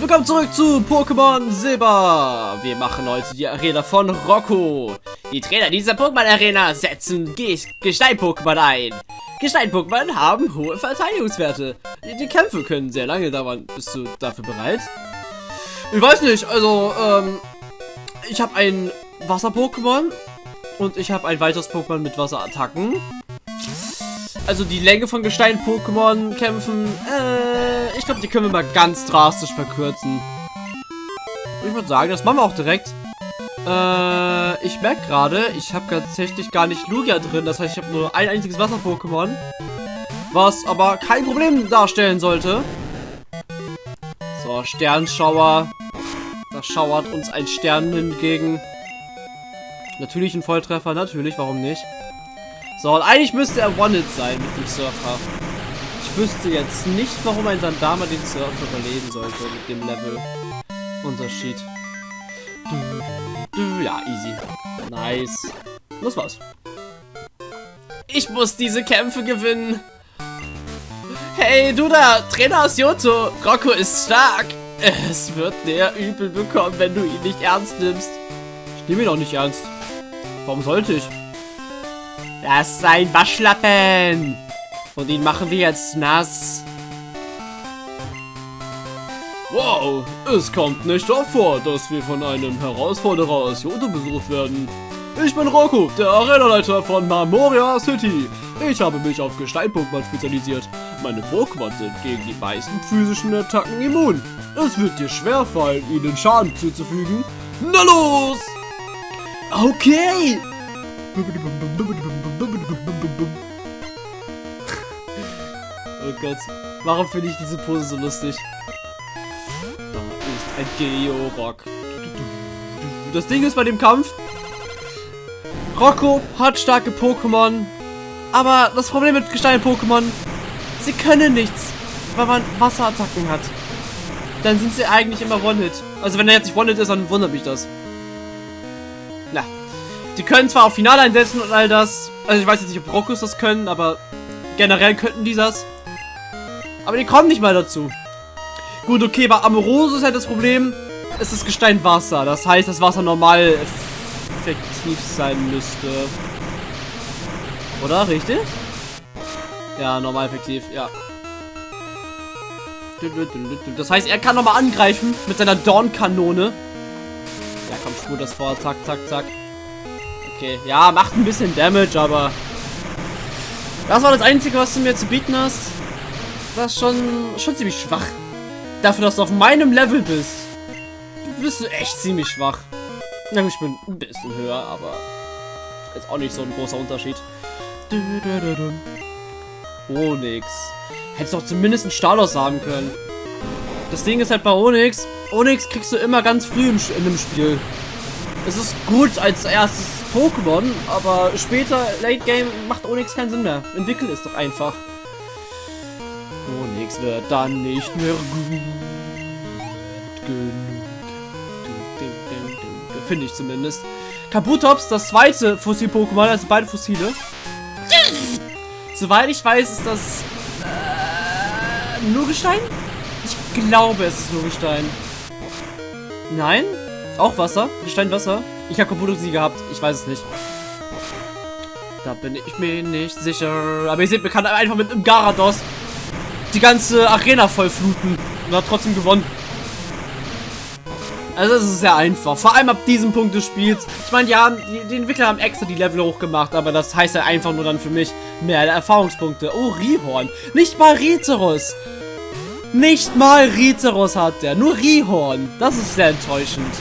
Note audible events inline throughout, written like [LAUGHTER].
Willkommen zurück zu Pokémon Silber. Wir machen heute die Arena von Rocco. Die Trainer dieser Pokémon-Arena setzen Gestein-Pokémon ein. Gestein-Pokémon haben hohe Verteidigungswerte. Die Kämpfe können sehr lange dauern. Bist du dafür bereit? Ich weiß nicht, also, ähm, ich habe ein Wasser-Pokémon und ich habe ein weiteres Pokémon mit Wasserattacken. Also die Länge von Gestein-Pokémon kämpfen, äh, ich glaube, die können wir mal ganz drastisch verkürzen. Ich würde sagen, das machen wir auch direkt. Äh, ich merke gerade, ich habe tatsächlich gar nicht Lugia drin. Das heißt, ich habe nur ein einziges Wasser-Pokémon. Was aber kein Problem darstellen sollte. So, Sternschauer. Da schauert uns ein Stern hingegen. Natürlich ein Volltreffer, natürlich, warum nicht? So, und eigentlich müsste er One-Hit sein mit dem Surfer. Wüsste jetzt nicht, warum ein Sandama den Surfer überleben sollte mit dem Level. Unterschied. Ja, easy. Nice. Das war's. Ich muss diese Kämpfe gewinnen. Hey, du da, Trainer aus Yoto. Rocco ist stark. Es wird der übel bekommen, wenn du ihn nicht ernst nimmst. Ich nehme ihn auch nicht ernst. Warum sollte ich? Das ist ein Waschlappen. Und ihn machen wir jetzt nass. Wow, es kommt nicht oft vor, dass wir von einem Herausforderer aus Yoto besucht werden. Ich bin Rocco, der Arenaleiter von Marmoria City. Ich habe mich auf Gestein-Pokémon spezialisiert. Meine Pokémon sind gegen die meisten physischen Attacken immun. Es wird dir schwerfallen, ihnen Schaden zuzufügen. Na los! Okay! Gott. Warum finde ich diese Pose so lustig? Da ist ein Georock. Das Ding ist bei dem Kampf, Rocco hat starke Pokémon, aber das Problem mit Gestein-Pokémon, sie können nichts, weil man Wasserattacken hat. Dann sind sie eigentlich immer One-Hit. Also wenn er jetzt nicht One-Hit ist, dann wundert mich das. Na, die können zwar auf Finale einsetzen und all das, also ich weiß jetzt nicht, ob Rockus das können, aber generell könnten die das. Aber die kommen nicht mal dazu. Gut, okay, bei Amoroso ist halt das Problem, es ist Gestein Wasser. Das heißt, das Wasser normal effektiv sein müsste. Oder? Richtig? Ja, normal effektiv, ja. Das heißt, er kann nochmal angreifen mit seiner Dornkanone. Ja, komm, spur das vor. Zack, zack, zack. Okay, ja, macht ein bisschen Damage, aber... Das war das Einzige, was du mir zu bieten hast. Das ist schon, schon ziemlich schwach. Dafür, dass du auf meinem Level bist. Bist du echt ziemlich schwach. Ich bin ein bisschen höher, aber... Ist auch nicht so ein großer Unterschied. Onyx. Hättest doch zumindest einen Stalos haben können. Das Ding ist halt bei Onyx. Onyx kriegst du immer ganz früh im, in dem Spiel. Es ist gut als erstes Pokémon, aber später, Late Game, macht Onyx keinen Sinn mehr. Entwickeln ist doch einfach. Onyx wird dann nicht mehr gut genug. Finde ich zumindest. Kabutops, das zweite Fossil-Pokémon, also beide Fossile. Soweit ich weiß, ist das äh, nur Gestein? Ich glaube, es ist nur Gestein. Nein? Auch Wasser? Gestein, Wasser? Ich habe Kabutops nie gehabt. Ich weiß es nicht. Da bin ich mir nicht sicher. Aber ihr seht, man kann einfach mit einem Garados die ganze Arena vollfluten. Und hat trotzdem gewonnen. Also es ist sehr einfach. Vor allem ab diesem Punkt des Spiels. Ich meine, ja, die, die, Entwickler haben extra die Level hochgemacht, aber das heißt ja einfach nur dann für mich mehr Erfahrungspunkte. Oh, Rihorn. Nicht mal Rizeros. Nicht mal Rizeros hat der. Nur Rihorn. Das ist sehr enttäuschend.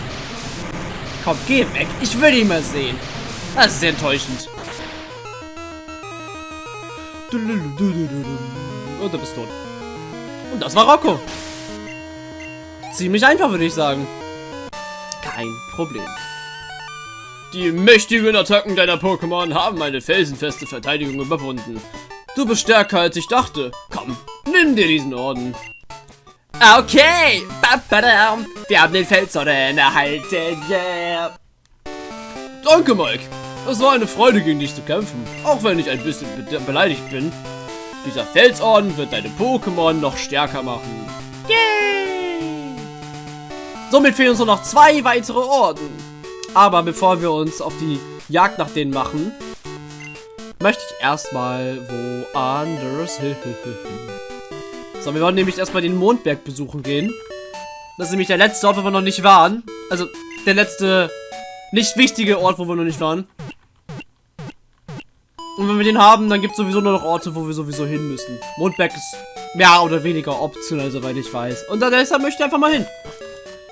Komm, geh weg. Ich will ihn mal sehen. Das ist sehr enttäuschend. Und du bist tot. Und das war Rocco. Ziemlich einfach, würde ich sagen kein Problem. Die mächtigen Attacken deiner Pokémon haben eine felsenfeste Verteidigung überwunden. Du bist stärker als ich dachte. Komm, nimm dir diesen Orden. Okay, wir haben den Felsorden erhalten. Yeah. Danke, Mike. Es war eine Freude, gegen dich zu kämpfen. Auch wenn ich ein bisschen be beleidigt bin. Dieser Felsorden wird deine Pokémon noch stärker machen. Yay! Somit fehlen uns nur noch zwei weitere Orden. Aber bevor wir uns auf die Jagd nach denen machen, möchte ich erstmal woanders hin. [LAUGHS] So, wir wollen nämlich erstmal den Mondberg besuchen gehen. Das ist nämlich der letzte Ort, wo wir noch nicht waren. Also, der letzte nicht wichtige Ort, wo wir noch nicht waren. Und wenn wir den haben, dann gibt es sowieso nur noch Orte, wo wir sowieso hin müssen. Mondberg ist mehr oder weniger optional, soweit ich weiß. Und deshalb möchte ich einfach mal hin.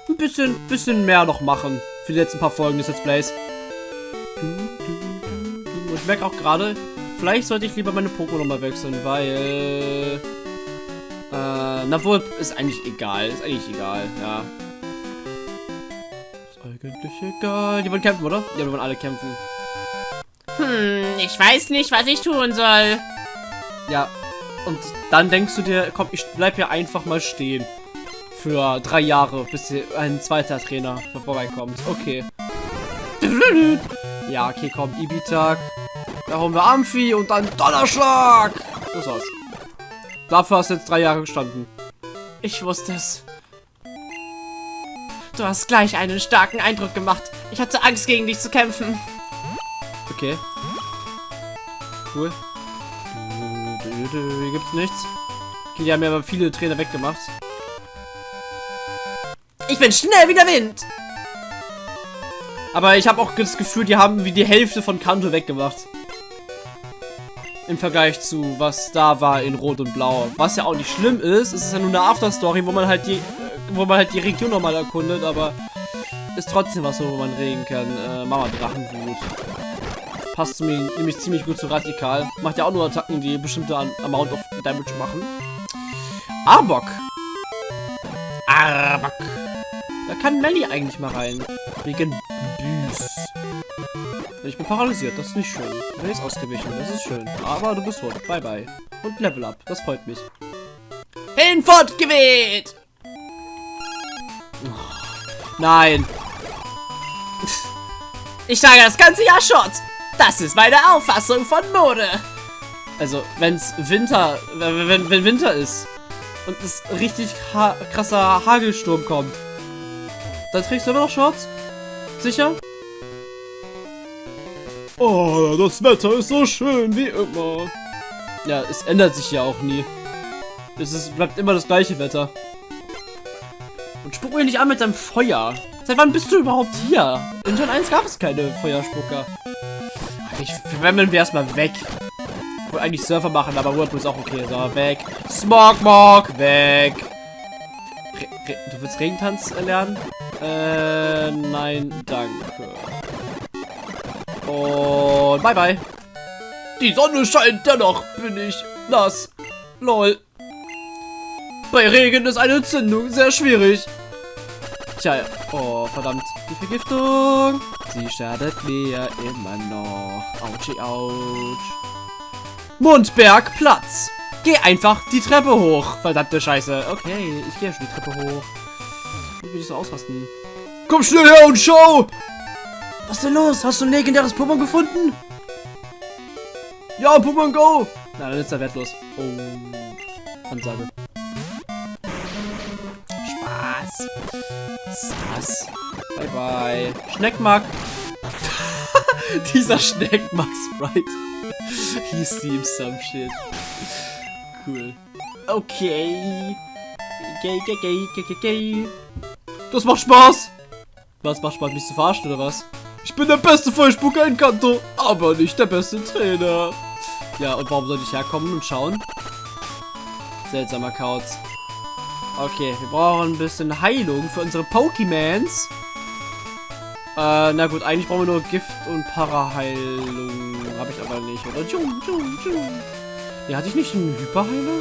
Ein bisschen, bisschen mehr noch machen für die letzten paar Folgen des Let's Plays. Und ich merke auch gerade, vielleicht sollte ich lieber meine Pokémon nochmal wechseln, weil... Äh, na wohl, ist eigentlich egal. Ist eigentlich egal, ja. Ist eigentlich egal. Die wollen kämpfen, oder? Ja, wir wollen alle kämpfen. Hm, ich weiß nicht, was ich tun soll. Ja, und dann denkst du dir, komm, ich bleib hier einfach mal stehen. Für drei Jahre, bis ein zweiter Trainer vorbeikommt. Okay. [LAUGHS] Ja, okay, komm, Ibitak. Da haben wir Amphi und dann Donnerschlag. Das war's. Dafür hast du jetzt drei Jahre gestanden. Ich wusste es. Du hast gleich einen starken Eindruck gemacht. Ich hatte Angst, gegen dich zu kämpfen. Okay. Cool. Hier gibt's nichts. Okay, die haben ja aber viele Trainer weggemacht. Ich bin schnell wie der Wind. Aber ich habe auch das Gefühl, die haben wie die Hälfte von Kanto weggemacht. Im Vergleich zu, was da war in Rot und Blau. Was ja auch nicht schlimm ist. Es ist ja nur eine Afterstory, wo man halt die, wo man halt die Region nochmal erkundet, aber ist trotzdem was, wo man reden kann. Äh, Mama Drachenwut. Passt zu mir nämlich ziemlich gut zu Radikal. Macht ja auch nur Attacken, die bestimmte Amount of Damage machen. Arbok. Arbok. Da kann Melly eigentlich mal rein. Wegen Büß. Ich bin paralysiert, das ist nicht schön. Du bist ausgewichen, das ist schön. Aber du bist tot. Bye bye. Und Level up, das freut mich. Hinfort geweht! Nein. Ich sage das ganze Jahr Shot. Das ist meine Auffassung von Mode. Also, wenn's Winter, wenn, wenn Winter ist und es richtig ha krasser Hagelsturm kommt, dann trägst du immer noch Shorts? Sicher? Oh, das Wetter ist so schön wie immer. Ja, es ändert sich ja auch nie. Es ist, bleibt immer das gleiche Wetter. Und spuck mir nicht an mit deinem Feuer. Seit wann bist du überhaupt hier? In Gen 1 gab es keine Feuerspucker. Ich verwemmeln wir erstmal weg. Ich wollte eigentlich Surfer machen, aber Whirlpool ist auch okay. So, weg. Smogmog, weg. Re Re du willst Regentanz lernen? Äh, nein, danke. Und bye bye. Die Sonne scheint, dennoch bin ich nass. Lol. Bei Regen ist eine Entzündung sehr schwierig. Tja, oh, verdammt. Die Vergiftung. Sie schadet mir immer noch. Autschi, ouch. Mundbergplatz. Geh einfach die Treppe hoch. Verdammte Scheiße. Okay, ich gehe schon die Treppe hoch. Ich will ich so ausrasten. Komm schnell her und schau! Was ist denn los? Hast du ein legendäres Pokémon gefunden? Ja, Pokémon Go! Na, dann ist er wertlos. Oh. Ansage. Sass. Bye bye. Schneckmark. [LAUGHS] Dieser Schneckmark-Sprite. Hieß die im some shit. Cool. Okay. Gay, gay, gay, gay, gay. Das macht Spaß! Was macht Spaß, mich zu verarschen oder was? Ich bin der beste Vollspucker in Kanto, aber nicht der beste Trainer. Ja, und warum sollte ich herkommen und schauen? Seltsamer Kauz. Okay, wir brauchen ein bisschen Heilung für unsere Pokemans. Äh, na gut, eigentlich brauchen wir nur Gift und Paraheilung. Habe ich aber nicht, oder? Tschum, tschum, tschum. Ja, hatte ich nicht einen Hyperheiler?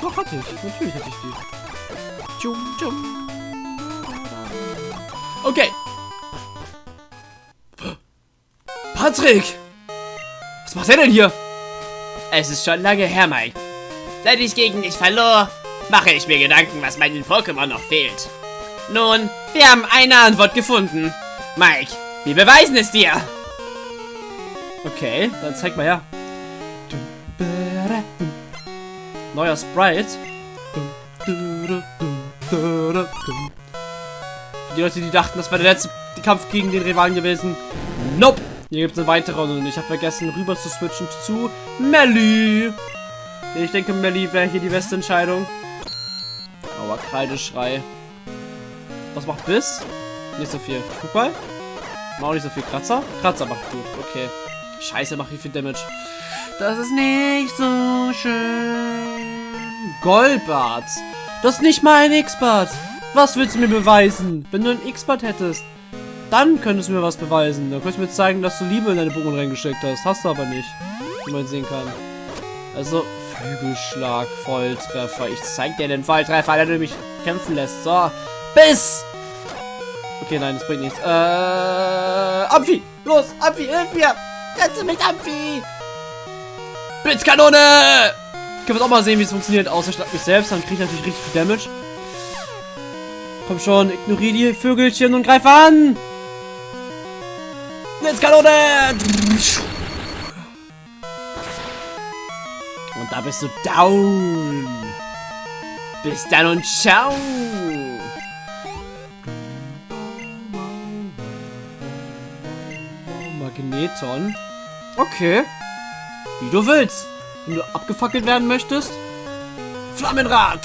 Doch, hatte ich. Natürlich hatte ich die. Tschum, tschum. Okay. Patrick! Was macht er denn hier? Es ist schon lange her, Mike. Seit ich gegen dich verlor, mache ich mir Gedanken, was meinen Pokémon noch fehlt. Nun, wir haben eine Antwort gefunden. Mike, wir beweisen es dir. Okay, dann zeig mal her. Neuer Sprite. Die Leute, die dachten, das wäre der letzte Kampf gegen den Rivalen gewesen. Nope. Hier gibt es eine weitere und ich habe vergessen, rüber zu switchen zu Melly. Ich denke, Melly wäre hier die beste Entscheidung. Kreideschrei. Was macht Biss? Nicht so viel. Guck mal. Macht auch nicht so viel Kratzer. Kratzer macht gut. Okay. Scheiße, macht wie viel Damage. Das ist nicht so schön. Goldbart. Das ist nicht mein X-Bart. Was willst du mir beweisen? Wenn du ein X-Bart hättest, dann könntest du mir was beweisen. Dann könntest du mir zeigen, dass du Liebe in deine Pokémon reingesteckt hast. Hast du aber nicht. Wie man sehen kann. Also, Flügelschlag, Volltreffer. Ich zeig dir den Volltreffer, der du mich kämpfen lässt. So, Biss! Okay, nein, das bringt nichts. Äh, Amphi! Los, Amphi, hilf mir! Rette mich, Amphi! Blitzkanone! Können wir auch mal sehen, wie es funktioniert. Außer statt mich selbst, dann kriege ich natürlich richtig viel Damage. Komm schon, ignoriere die Vögelchen und greif an! Blitzkanone! Da bist du down. Bis dann und ciao. Magneton. Okay. Wie du willst. Wenn du abgefackelt werden möchtest. Flammenrad.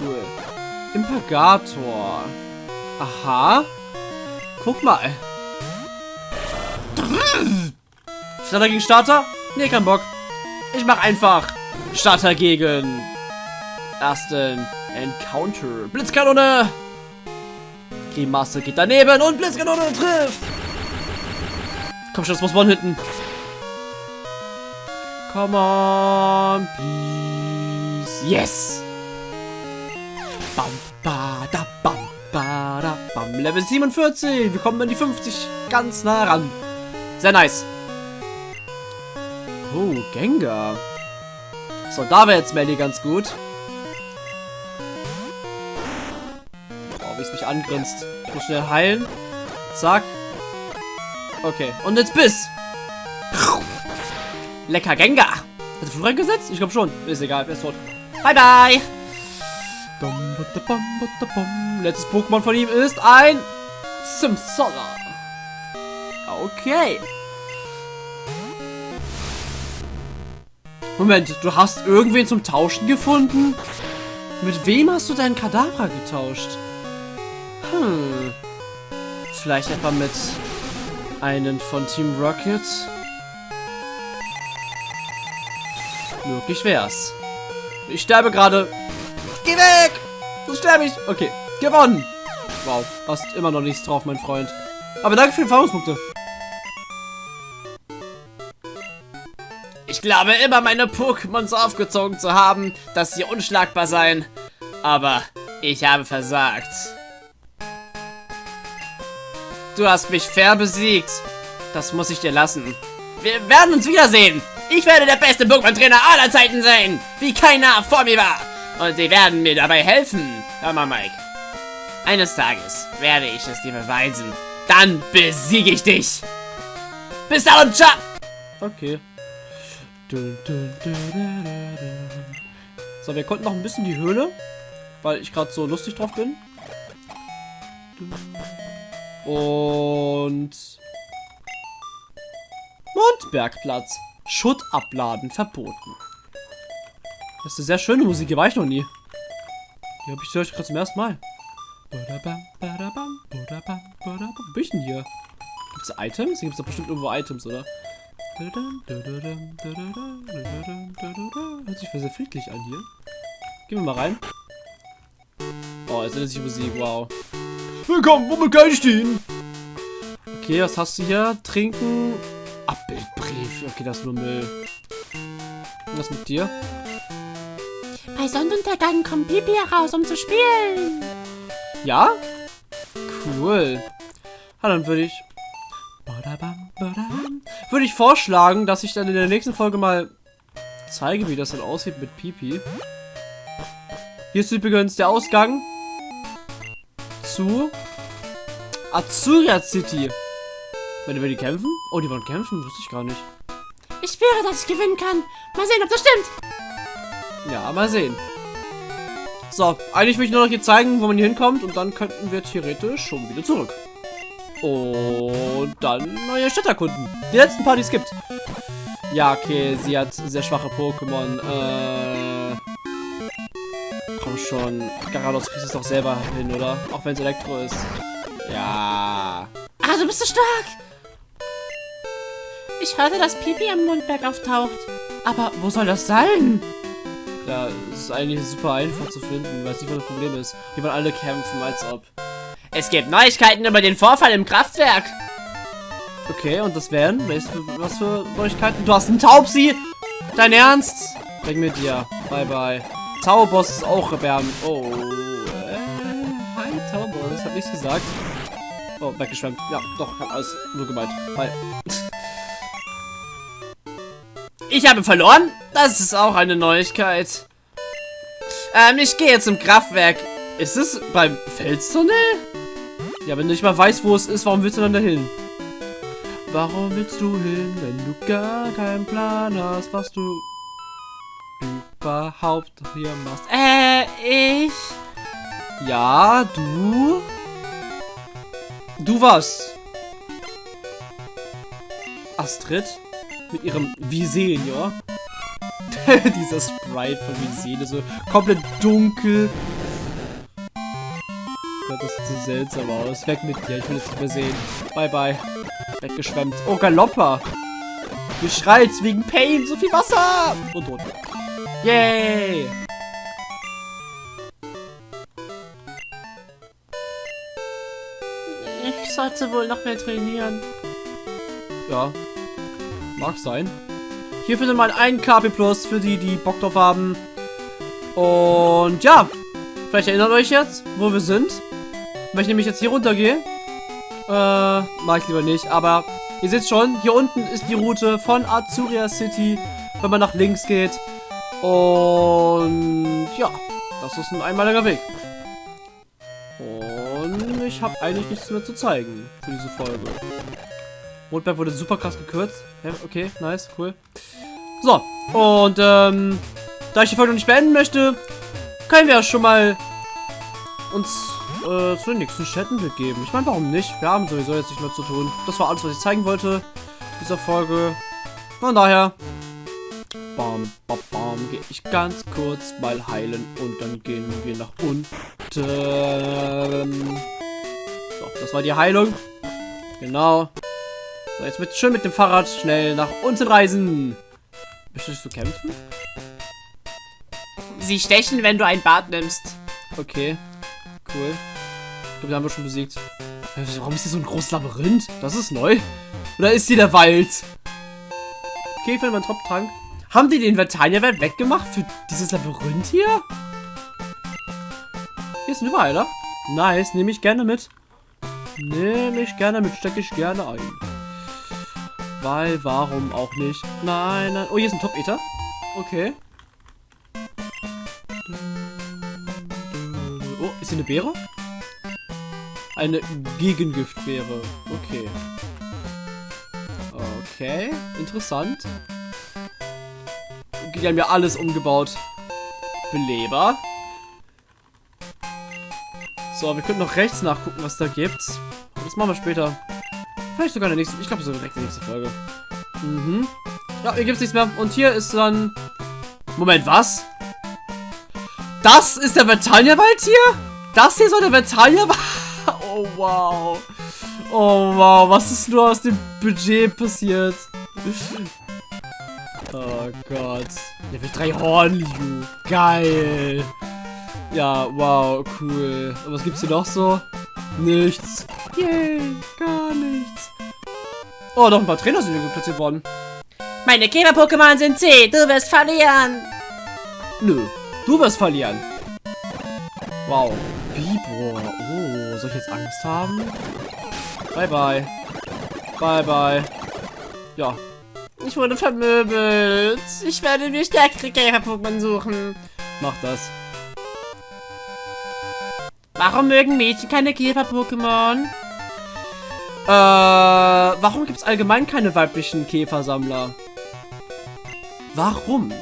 Cool. Impagator. Aha. Guck mal. Starter gegen Starter? Nee, kein Bock. Ich mach einfach Starter gegen ersten Encounter. Blitzkanone! Grimasse geht daneben und Blitzkanone trifft! Komm schon, das muss man hinten. Come on, please. Yes! Bam, ba, da, bam, ba, da, bam. Level 47. Wir kommen an die 50 ganz nah ran. Sehr nice. Oh, Gengar. So, da wäre jetzt Melly ganz gut. Oh, wie es mich angrinst. Ich muss schnell heilen. Zack. Okay, und jetzt Biss. Lecker Gengar. Hat er Fluch reingesetzt? Ich glaube schon. Ist egal, er ist tot. Bye, bye. Letztes Pokémon von ihm ist ein Simsala. Okay. Moment, du hast irgendwen zum Tauschen gefunden? Mit wem hast du deinen Kadabra getauscht? Hm. Vielleicht etwa mit einen von Team Rocket? Möglich wär's. Ich sterbe gerade. Geh weg! So sterbe ich. Okay, gewonnen. Wow, hast immer noch nichts drauf, mein Freund. Aber danke für die Erfahrungspunkte. Ich glaube immer meine Pokémon so aufgezogen zu haben, dass sie unschlagbar seien. Aber ich habe versagt. Du hast mich fair besiegt. Das muss ich dir lassen. Wir werden uns wiedersehen. Ich werde der beste Pokémon-Trainer aller Zeiten sein, wie keiner vor mir war. Und sie werden mir dabei helfen. Hör mal, Mike. Eines Tages werde ich es dir beweisen. Dann besiege ich dich. Bis dann und ciao. Okay. So, wir konnten noch ein bisschen die Höhle, weil ich gerade so lustig drauf bin. Und... Mondbergplatz. Schutt abladen verboten. Das ist eine sehr schöne Musik, die war ich noch nie. Die habe ich gerade zum ersten Mal. Wo bin ich denn hier? Gibt es Items? Hier gibt es doch bestimmt irgendwo Items, oder? Hört sich sehr friedlich an hier. Gehen wir mal rein. Oh, jetzt ist die Musik, wow. Willkommen, womit kann ich stehen? Okay, was hast du hier? Trinken. Abbildbrief. Okay, das ist nur Müll. Was mit dir? Bei Sonnenuntergang kommt Pipi heraus, um zu spielen. Ja? Cool. Ja, dann würde ich... Würde ich vorschlagen, dass ich dann in der nächsten Folge mal zeige, wie das dann aussieht mit Pipi. Hier ist übrigens der Ausgang zu Azuria City. Wenn wir die kämpfen? Oh, die wollen kämpfen? Wusste ich gar nicht. Ich spüre, dass ich gewinnen kann. Mal sehen, ob das stimmt. Ja, mal sehen. So, eigentlich will ich nur noch hier zeigen, wo man hier hinkommt und dann könnten wir theoretisch schon wieder zurück. Und dann neue Städte erkunden. Die letzten paar, die es gibt. Ja, okay, sie hat sehr schwache Pokémon. Äh, komm schon. Garados kriegst es doch selber hin, oder? Auch wenn es Elektro ist. Ja. Ah, du bist so stark. Ich hörte, dass Pipi am Mundberg auftaucht. Aber wo soll das sein? Ja, es ist eigentlich super einfach zu finden, weil es nicht, was das Problem ist. Wir wollen alle kämpfen, als ob. Es gibt Neuigkeiten über den Vorfall im Kraftwerk. Okay, und das wären? Was für Neuigkeiten? Du hast einen Taubsi! Dein Ernst? Weg mit dir. Bye, bye. Zauberboss ist auch erbärmlich. Oh. Äh, hi, Zauberboss. Hab nichts gesagt. Oh, weggeschwemmt. Ja, doch, hab alles nur gemeint. Bye. [LAUGHS] Ich habe verloren? Das ist auch eine Neuigkeit. Ähm, ich gehe zum Kraftwerk. Ist es beim Felstunnel? Ja, wenn du nicht mal weißt, wo es ist, warum willst du dann dahin? Warum willst du hin, wenn du gar keinen Plan hast, was du überhaupt hier machst? Äh, ich. Ja, du? Du was? Astrid? Mit ihrem Visenior? [LAUGHS] Dieser Sprite von Visene, so komplett dunkel. Gott, das sieht so seltsam aus. Weg mit dir, ich will es nicht mehr sehen. Bye, bye. Weggeschwemmt. Oh, Galoppa. Du schreist wegen Pain, so viel Wasser. Und tot. Yay. Ich sollte wohl noch mehr trainieren. Ja. Mag sein. Hier findet man einen KP Plus für die, die Bock drauf haben. Und ja. Vielleicht erinnert euch jetzt, wo wir sind. Wenn ich nämlich jetzt hier runter gehe. Äh, mag ich lieber nicht. Aber ihr seht schon, hier unten ist die Route von Azuria City, wenn man nach links geht. Und ja, das ist ein einmaliger Weg. Und ich habe eigentlich nichts mehr zu zeigen für diese Folge. Rotberg wurde super krass gekürzt. Ja, okay, nice, cool. So, und ähm, da ich die Folge noch nicht beenden möchte, können wir schon mal uns äh, zu den nächsten Städten begeben. Ich meine, warum nicht? Wir haben sowieso jetzt nicht mehr zu tun. Das war alles, was ich zeigen wollte dieser Folge. Von daher, bam, bam, bam, gehe ich ganz kurz mal heilen und dann gehen wir nach unten. So, das war die Heilung. Genau. So, jetzt wird schön mit dem Fahrrad schnell nach unten reisen. Möchtest du kämpfen? Sie stechen, wenn du ein Bad nimmst. Okay. Cool. Glaube, wir haben wir schon besiegt. Warum ist hier so ein großes Labyrinth? Das ist neu. Oder ist hier der Wald? Okay, ich finde meinen Top-Trank. Haben die den Vertania-Welt weggemacht für dieses Labyrinth hier? Hier ist ein Überheiler. Nice, nehme ich gerne mit. Nehme ich gerne mit, stecke ich gerne ein. Weil, warum auch nicht? Nein, nein. Oh, hier ist ein Top-Eater. Okay. Oh, ist hier eine Beere? Eine Gegengiftbeere. Okay. Okay, interessant. Okay, die haben ja alles umgebaut. Beleber. So, wir können noch rechts nachgucken, was da gibt. Das machen wir später. Vielleicht sogar in der nächsten. Ich glaube, so direkt in der nächsten Folge. Mhm. Ja, hier gibt es nichts mehr. Und hier ist dann. Moment, was? Das ist der Vertania-Wald hier? Das hier soll der Vertania-Wald. Oh, wow. Oh, wow. Was ist nur aus dem Budget passiert? Oh Gott. Level 3 Hornliu. Geil. Ja, wow, cool. Und was gibt's hier noch so? Nichts. Yay, gar nichts. Oh, noch ein paar Trainer sind hier gut platziert worden. Meine Käfer-Pokémon sind C. Du wirst verlieren. Nö, du wirst verlieren. Wow. Bibor. Angst haben? Bye, bye. Bye, bye. Ja. Ich wurde vermöbelt. Ich werde mir stärkere Käfer-Pokémon suchen. Mach das. Warum mögen Mädchen keine Käfer-Pokémon? Äh, warum gibt es allgemein keine weiblichen Käfersammler? Warum?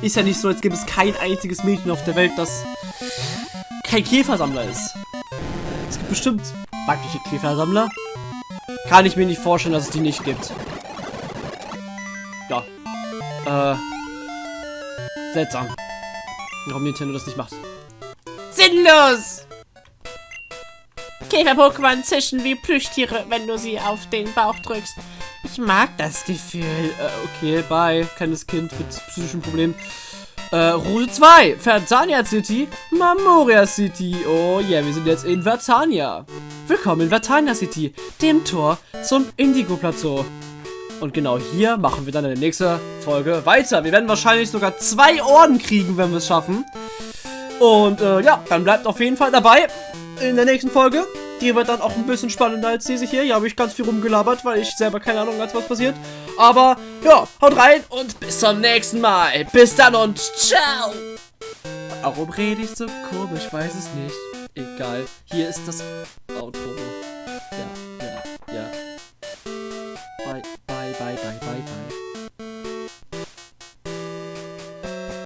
ist ja nicht so, als gäbe es kein einziges Mädchen auf der Welt, das kein Käfersammler ist. Es gibt bestimmt weibliche Käfersammler. Kann ich mir nicht vorstellen, dass es die nicht gibt. Ja. Äh. Seltsam. Warum Nintendo das nicht macht. Sinnlos! Käfer-Pokémon zischen wie Plüschtiere, wenn du sie auf den Bauch drückst. Ich mag das Gefühl. Äh, okay, bye. Kleines Kind mit psychischen Problemen. Äh, Route 2. Vertania City. Mamoria City. Oh yeah, wir sind jetzt in Vertania. Willkommen in Vertania City, dem Tor zum Indigo Plateau. Und genau hier machen wir dann in der nächsten Folge weiter. Wir werden wahrscheinlich sogar zwei Orden kriegen, wenn wir es schaffen. Und äh, ja, dann bleibt auf jeden Fall dabei in der nächsten Folge. Die wird dann auch ein bisschen spannender als diese hier. Hier habe ich ganz viel rumgelabert, weil ich selber keine Ahnung hatte, was passiert. Aber ja, haut rein und bis zum nächsten Mal. Bis dann und ciao. Warum rede ich so komisch? Weiß es nicht. Egal. Hier ist das Outro.